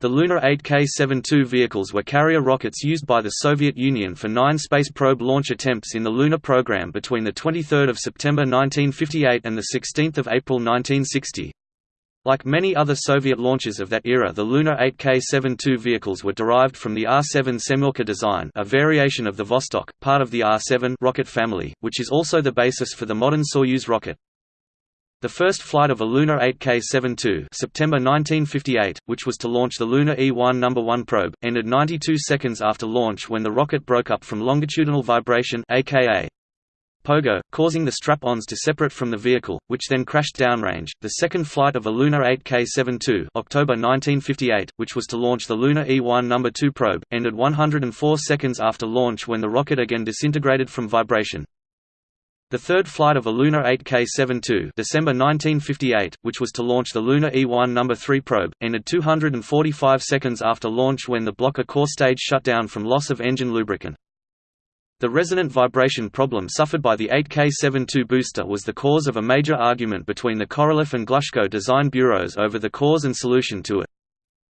The Luna 8K-72 vehicles were carrier rockets used by the Soviet Union for nine space probe launch attempts in the Luna program between 23 September 1958 and 16 April 1960. Like many other Soviet launches of that era the Luna 8K-72 vehicles were derived from the R-7 Semyorka design a variation of the Vostok, part of the R-7 rocket family, which is also the basis for the modern Soyuz rocket. The first flight of a Luna 8K-72 September 1958, which was to launch the Luna E-1 No. 1 probe, ended 92 seconds after launch when the rocket broke up from longitudinal vibration aka pogo, causing the strap-ons to separate from the vehicle, which then crashed downrange. The second flight of a Luna 8K-72 October 1958, which was to launch the Luna E-1 No. 2 probe, ended 104 seconds after launch when the rocket again disintegrated from vibration. The third flight of a Luna 8K-72 December 1958, which was to launch the Luna E-1 No. 3 probe, ended 245 seconds after launch when the Block A core stage shut down from loss of engine lubricant. The resonant vibration problem suffered by the 8K-72 booster was the cause of a major argument between the Korolev and Glushko design bureaus over the cause and solution to it.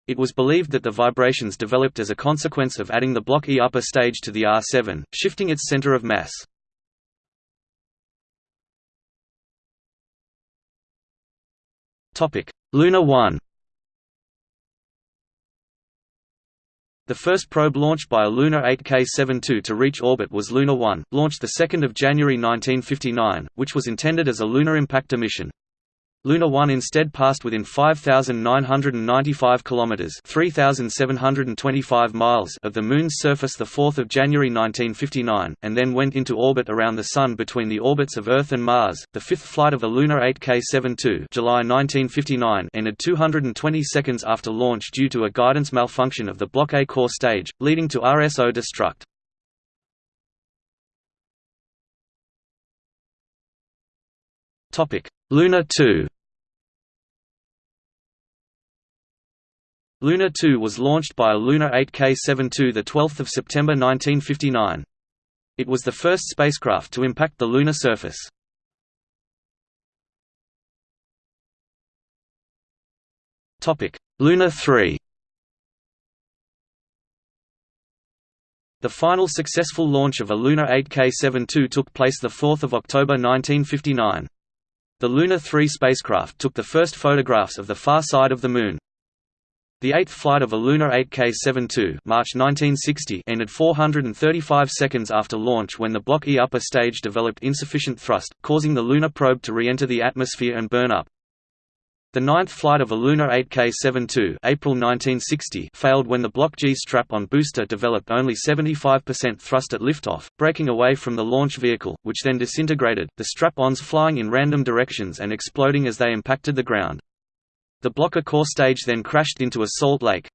It was believed that the vibrations developed as a consequence of adding the Block E upper stage to the R7, shifting its center of mass. Luna 1 The first probe launched by a Luna 8K-72 to reach orbit was Luna 1, launched 2 January 1959, which was intended as a lunar impactor mission. Luna 1 instead passed within 5,995 kilometers (3,725 miles) of the Moon's surface the 4th of January 1959, and then went into orbit around the Sun between the orbits of Earth and Mars. The fifth flight of a Luna 8K-72, July 1959, ended 220 seconds after launch due to a guidance malfunction of the Block A core stage, leading to RSO destruct. Topic Luna 2 Luna 2 was launched by a Luna 8K-72 the 12th of September 1959. It was the first spacecraft to impact the lunar surface. Topic: Luna 3 The final successful launch of a Luna 8K-72 took place the 4th of October 1959. The Luna 3 spacecraft took the first photographs of the far side of the Moon. The eighth flight of a Luna 8K-72 March 1960 ended 435 seconds after launch when the Block E upper stage developed insufficient thrust, causing the lunar probe to re-enter the atmosphere and burn up. The ninth flight of a Luna 8K-72 April 1960 failed when the Block G strap-on booster developed only 75% thrust at liftoff, breaking away from the launch vehicle, which then disintegrated, the strap-ons flying in random directions and exploding as they impacted the ground. The Block A core stage then crashed into a salt lake,